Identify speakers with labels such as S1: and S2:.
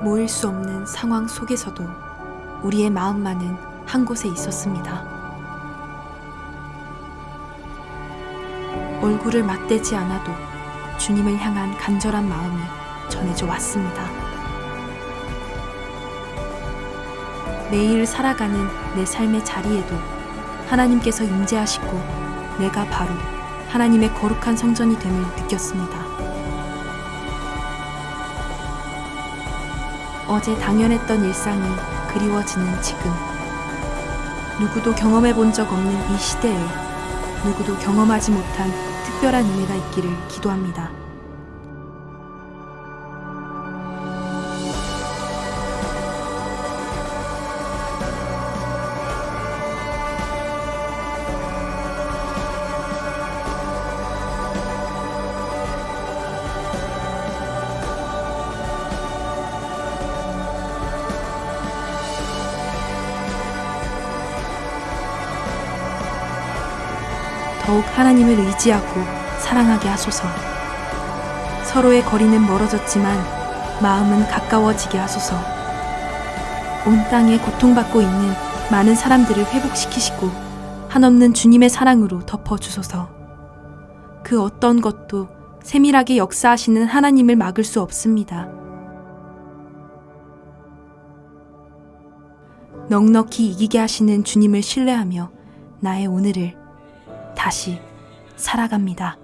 S1: 모일 수 없는 상황 속에서도 우리의 마음만은 한 곳에 있었습니다. 얼굴을 맞대지 않아도 주님을 향한 간절한 마음이 전해져 왔습니다. 매일 살아가는 내 삶의 자리에도 하나님께서 임재하시고 내가 바로 하나님의 거룩한 성전이 됨을 느꼈습니다. 어제 당연했던 일상이 그리워지는 지금. 누구도 경험해 본 적 없는 이 시대에 누구도 경험하지 못한 특별한 은혜가 있기를 기도합니다. 더욱 하나님을 의지하고 사랑하게 하소서. 서로의 거리는 멀어졌지만 마음은 가까워지게 하소서. 온 땅에 고통받고 있는 많은 사람들을 회복시키시고 한없는 주님의 사랑으로 덮어주소서. 그 어떤 것도 세밀하게 역사하시는 하나님을 막을 수 없습니다. 넉넉히 이기게 하시는 주님을 신뢰하며 나의 오늘을 다시 살아갑니다.